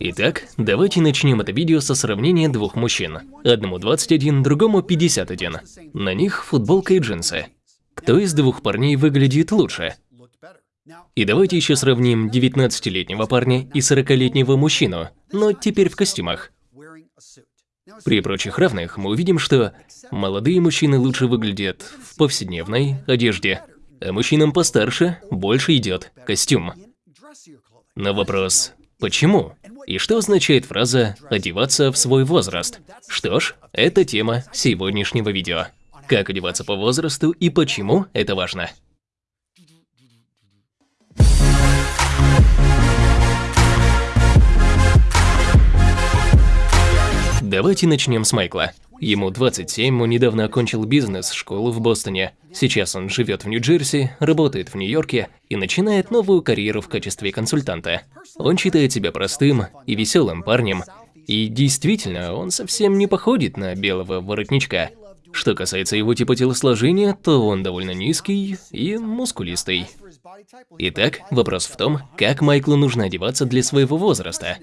Итак, давайте начнем это видео со сравнения двух мужчин. Одному 21, другому 51. На них футболка и джинсы. Кто из двух парней выглядит лучше? И давайте еще сравним 19-летнего парня и 40-летнего мужчину, но теперь в костюмах. При прочих равных мы увидим, что молодые мужчины лучше выглядят в повседневной одежде, а мужчинам постарше больше идет костюм. Но вопрос, почему? И что означает фраза «одеваться в свой возраст»? Что ж, это тема сегодняшнего видео. Как одеваться по возрасту и почему это важно. Давайте начнем с Майкла. Ему 27, он недавно окончил бизнес-школу в Бостоне. Сейчас он живет в Нью-Джерси, работает в Нью-Йорке и начинает новую карьеру в качестве консультанта. Он считает себя простым и веселым парнем, и действительно, он совсем не походит на белого воротничка. Что касается его типа телосложения, то он довольно низкий и мускулистый. Итак, вопрос в том, как Майклу нужно одеваться для своего возраста.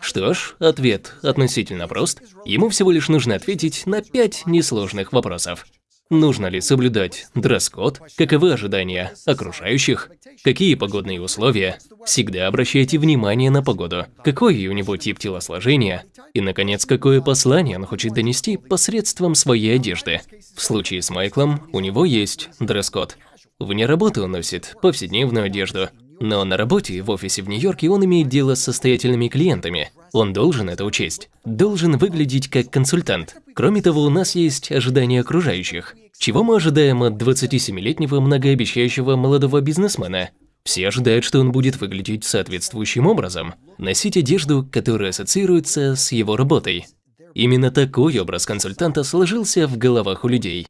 Что ж, ответ относительно прост. Ему всего лишь нужно ответить на пять несложных вопросов. Нужно ли соблюдать дресс-код? Каковы ожидания окружающих? Какие погодные условия? Всегда обращайте внимание на погоду. Какой у него тип телосложения? И, наконец, какое послание он хочет донести посредством своей одежды? В случае с Майклом у него есть дресс-код. Вне работы он носит повседневную одежду, но на работе в офисе в Нью-Йорке он имеет дело с состоятельными клиентами. Он должен это учесть. Должен выглядеть как консультант. Кроме того, у нас есть ожидания окружающих. Чего мы ожидаем от 27-летнего многообещающего молодого бизнесмена? Все ожидают, что он будет выглядеть соответствующим образом, носить одежду, которая ассоциируется с его работой. Именно такой образ консультанта сложился в головах у людей.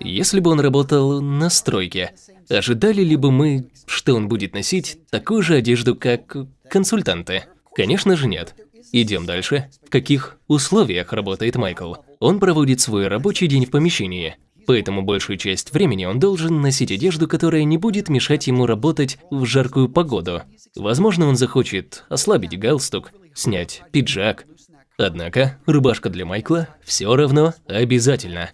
Если бы он работал на стройке, ожидали ли бы мы, что он будет носить такую же одежду, как консультанты? Конечно же нет. Идем дальше. В каких условиях работает Майкл? Он проводит свой рабочий день в помещении, поэтому большую часть времени он должен носить одежду, которая не будет мешать ему работать в жаркую погоду. Возможно, он захочет ослабить галстук, снять пиджак. Однако, рубашка для Майкла все равно обязательно.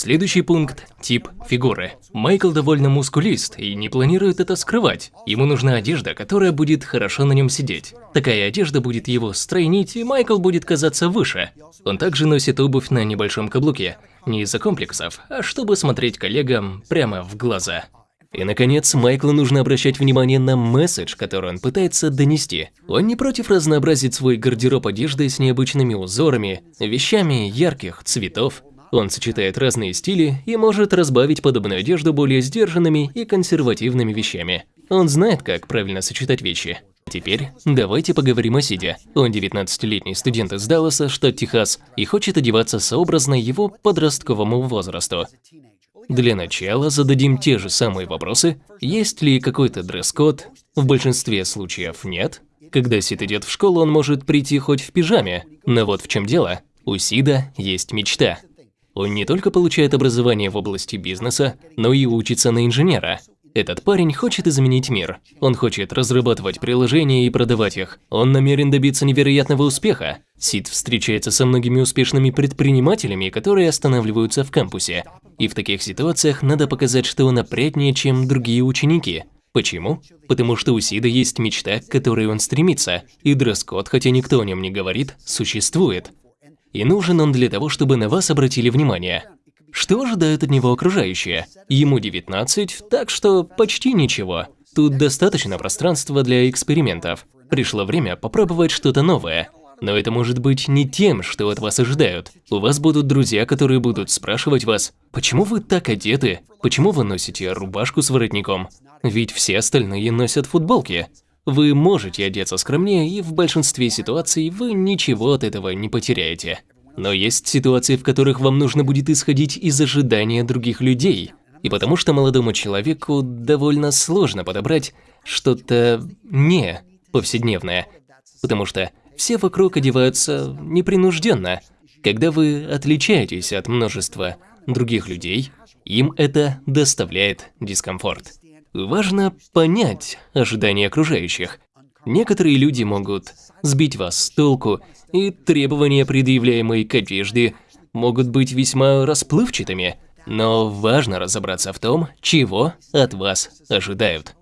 Следующий пункт – тип фигуры. Майкл довольно мускулист и не планирует это скрывать. Ему нужна одежда, которая будет хорошо на нем сидеть. Такая одежда будет его стройнить, и Майкл будет казаться выше. Он также носит обувь на небольшом каблуке. Не из-за комплексов, а чтобы смотреть коллегам прямо в глаза. И, наконец, Майклу нужно обращать внимание на месседж, который он пытается донести. Он не против разнообразить свой гардероб одежды с необычными узорами, вещами ярких цветов. Он сочетает разные стили и может разбавить подобную одежду более сдержанными и консервативными вещами. Он знает, как правильно сочетать вещи. Теперь давайте поговорим о Сиде. Он 19-летний студент из Далласа, штат Техас, и хочет одеваться сообразно его подростковому возрасту. Для начала зададим те же самые вопросы. Есть ли какой-то дресс-код? В большинстве случаев нет. Когда Сид идет в школу, он может прийти хоть в пижаме. Но вот в чем дело. У Сида есть мечта. Он не только получает образование в области бизнеса, но и учится на инженера. Этот парень хочет изменить мир. Он хочет разрабатывать приложения и продавать их. Он намерен добиться невероятного успеха. Сид встречается со многими успешными предпринимателями, которые останавливаются в кампусе. И в таких ситуациях надо показать, что он опрятнее, чем другие ученики. Почему? Потому что у Сида есть мечта, к которой он стремится, и дресс-код, хотя никто о нем не говорит, существует. И нужен он для того, чтобы на вас обратили внимание. Что ожидают от него окружающие? Ему 19, так что почти ничего. Тут достаточно пространства для экспериментов. Пришло время попробовать что-то новое. Но это может быть не тем, что от вас ожидают. У вас будут друзья, которые будут спрашивать вас, почему вы так одеты, почему вы носите рубашку с воротником, ведь все остальные носят футболки. Вы можете одеться скромнее, и в большинстве ситуаций вы ничего от этого не потеряете. Но есть ситуации, в которых вам нужно будет исходить из ожидания других людей. И потому что молодому человеку довольно сложно подобрать что-то не повседневное. Потому что все вокруг одеваются непринужденно. Когда вы отличаетесь от множества других людей, им это доставляет дискомфорт. Важно понять ожидания окружающих. Некоторые люди могут сбить вас с толку, и требования, предъявляемые к одежде, могут быть весьма расплывчатыми, но важно разобраться в том, чего от вас ожидают.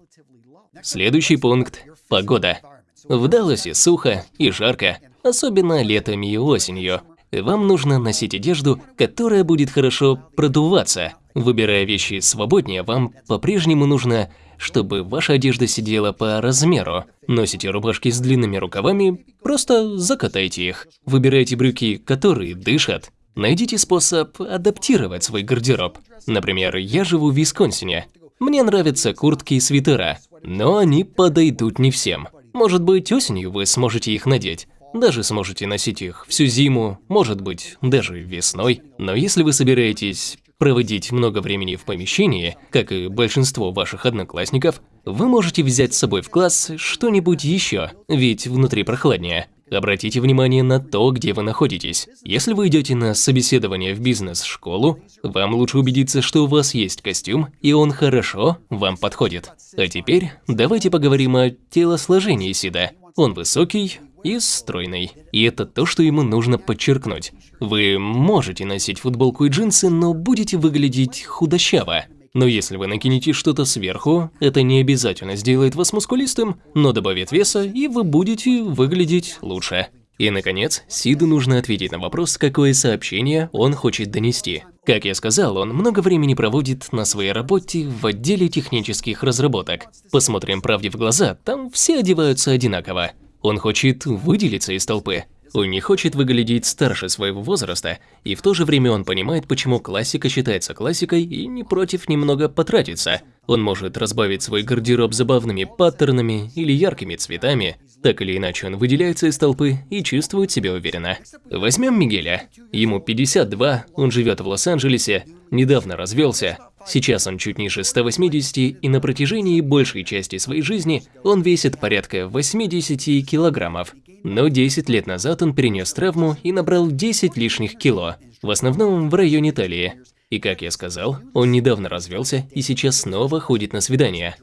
Следующий пункт – погода. В Далласе сухо и жарко, особенно летом и осенью. Вам нужно носить одежду, которая будет хорошо продуваться. Выбирая вещи свободнее, вам по-прежнему нужно, чтобы ваша одежда сидела по размеру. Носите рубашки с длинными рукавами, просто закатайте их. Выбирайте брюки, которые дышат. Найдите способ адаптировать свой гардероб. Например, я живу в Висконсине. Мне нравятся куртки и свитера, но они подойдут не всем. Может быть, осенью вы сможете их надеть. Даже сможете носить их всю зиму, может быть, даже весной. Но если вы собираетесь проводить много времени в помещении, как и большинство ваших одноклассников, вы можете взять с собой в класс что-нибудь еще, ведь внутри прохладнее. Обратите внимание на то, где вы находитесь. Если вы идете на собеседование в бизнес-школу, вам лучше убедиться, что у вас есть костюм, и он хорошо вам подходит. А теперь давайте поговорим о телосложении Сида. Он высокий и стройный. И это то, что ему нужно подчеркнуть. Вы можете носить футболку и джинсы, но будете выглядеть худощаво. Но если вы накинете что-то сверху, это не обязательно сделает вас мускулистым, но добавит веса, и вы будете выглядеть лучше. И, наконец, Сиду нужно ответить на вопрос, какое сообщение он хочет донести. Как я сказал, он много времени проводит на своей работе в отделе технических разработок. Посмотрим правде в глаза, там все одеваются одинаково. Он хочет выделиться из толпы. Он не хочет выглядеть старше своего возраста, и в то же время он понимает, почему классика считается классикой и не против немного потратиться. Он может разбавить свой гардероб забавными паттернами или яркими цветами. Так или иначе, он выделяется из толпы и чувствует себя уверенно. Возьмем Мигеля. Ему 52, он живет в Лос-Анджелесе, недавно развелся. Сейчас он чуть ниже 180, и на протяжении большей части своей жизни он весит порядка 80 килограммов. Но 10 лет назад он перенес травму и набрал 10 лишних кило, в основном в районе талии. И как я сказал, он недавно развелся и сейчас снова ходит на свидания.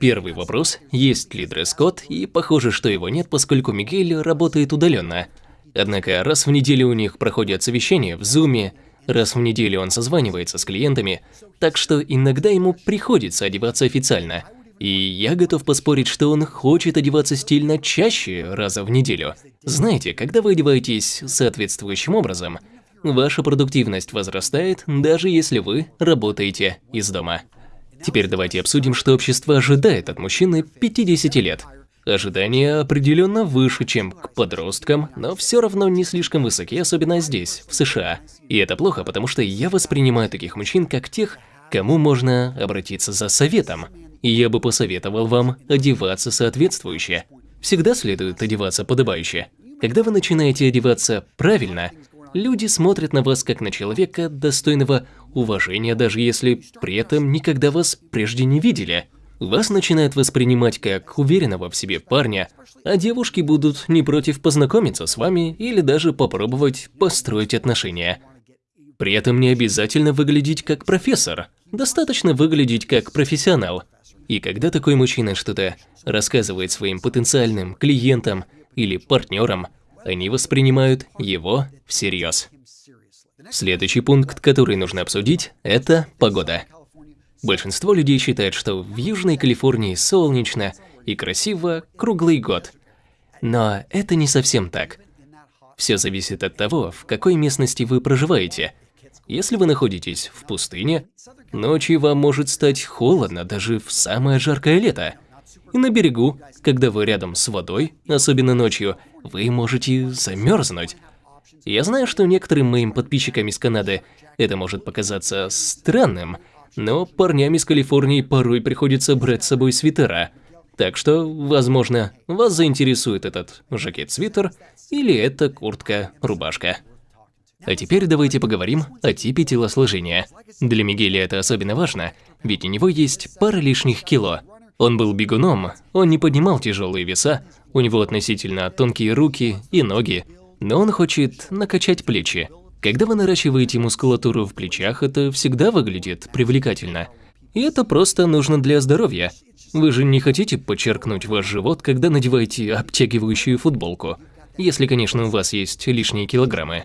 Первый вопрос – есть ли дресс-код, и похоже, что его нет, поскольку Мигель работает удаленно. Однако раз в неделю у них проходят совещания в Зуме, раз в неделю он созванивается с клиентами, так что иногда ему приходится одеваться официально – и я готов поспорить, что он хочет одеваться стильно чаще раза в неделю. Знаете, когда вы одеваетесь соответствующим образом, ваша продуктивность возрастает, даже если вы работаете из дома. Теперь давайте обсудим, что общество ожидает от мужчины 50 лет. Ожидания определенно выше, чем к подросткам, но все равно не слишком высоки, особенно здесь, в США. И это плохо, потому что я воспринимаю таких мужчин как тех, кому можно обратиться за советом я бы посоветовал вам одеваться соответствующе. Всегда следует одеваться подобающе. Когда вы начинаете одеваться правильно, люди смотрят на вас как на человека, достойного уважения, даже если при этом никогда вас прежде не видели. Вас начинают воспринимать как уверенного в себе парня, а девушки будут не против познакомиться с вами или даже попробовать построить отношения. При этом не обязательно выглядеть как профессор, достаточно выглядеть как профессионал – и когда такой мужчина что-то рассказывает своим потенциальным клиентам или партнерам, они воспринимают его всерьез. Следующий пункт, который нужно обсудить, это погода. Большинство людей считает, что в Южной Калифорнии солнечно и красиво круглый год. Но это не совсем так. Все зависит от того, в какой местности вы проживаете – если вы находитесь в пустыне, ночью вам может стать холодно даже в самое жаркое лето. И на берегу, когда вы рядом с водой, особенно ночью, вы можете замерзнуть. Я знаю, что некоторым моим подписчикам из Канады это может показаться странным, но парням из Калифорнии порой приходится брать с собой свитера. Так что, возможно, вас заинтересует этот жакет-свитер или эта куртка-рубашка. А теперь давайте поговорим о типе телосложения. Для Мигеля это особенно важно, ведь у него есть пара лишних кило. Он был бегуном, он не поднимал тяжелые веса, у него относительно тонкие руки и ноги, но он хочет накачать плечи. Когда вы наращиваете мускулатуру в плечах, это всегда выглядит привлекательно. И это просто нужно для здоровья. Вы же не хотите подчеркнуть ваш живот, когда надеваете обтягивающую футболку, если, конечно, у вас есть лишние килограммы.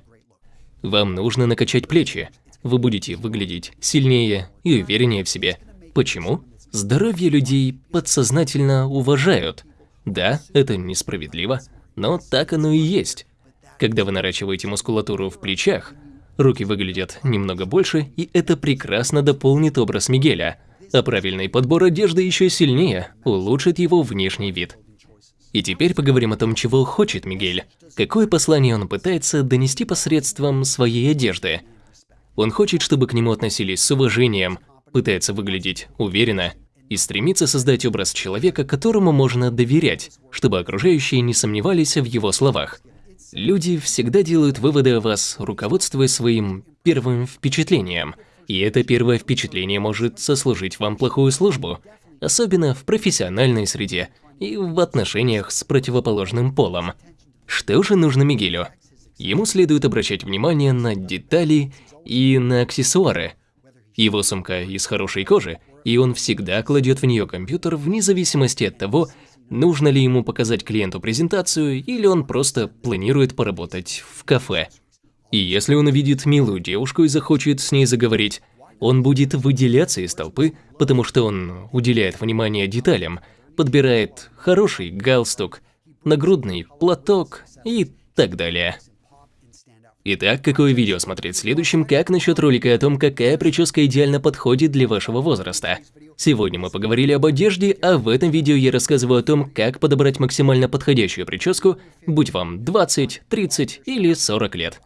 Вам нужно накачать плечи. Вы будете выглядеть сильнее и увереннее в себе. Почему? Здоровье людей подсознательно уважают. Да, это несправедливо, но так оно и есть. Когда вы наращиваете мускулатуру в плечах, руки выглядят немного больше, и это прекрасно дополнит образ Мигеля. А правильный подбор одежды еще сильнее улучшит его внешний вид. И теперь поговорим о том, чего хочет Мигель. Какое послание он пытается донести посредством своей одежды. Он хочет, чтобы к нему относились с уважением, пытается выглядеть уверенно и стремится создать образ человека, которому можно доверять, чтобы окружающие не сомневались в его словах. Люди всегда делают выводы о вас, руководствуясь своим первым впечатлением, и это первое впечатление может сослужить вам плохую службу, особенно в профессиональной среде – и в отношениях с противоположным полом. Что же нужно Мигелю? Ему следует обращать внимание на детали и на аксессуары. Его сумка из хорошей кожи, и он всегда кладет в нее компьютер вне зависимости от того, нужно ли ему показать клиенту презентацию или он просто планирует поработать в кафе. И если он увидит милую девушку и захочет с ней заговорить, он будет выделяться из толпы, потому что он уделяет внимание деталям, подбирает хороший галстук, нагрудный платок и так далее. Итак, какое видео смотреть следующим, как насчет ролика о том, какая прическа идеально подходит для вашего возраста? Сегодня мы поговорили об одежде, а в этом видео я рассказываю о том, как подобрать максимально подходящую прическу, будь вам 20, 30 или 40 лет.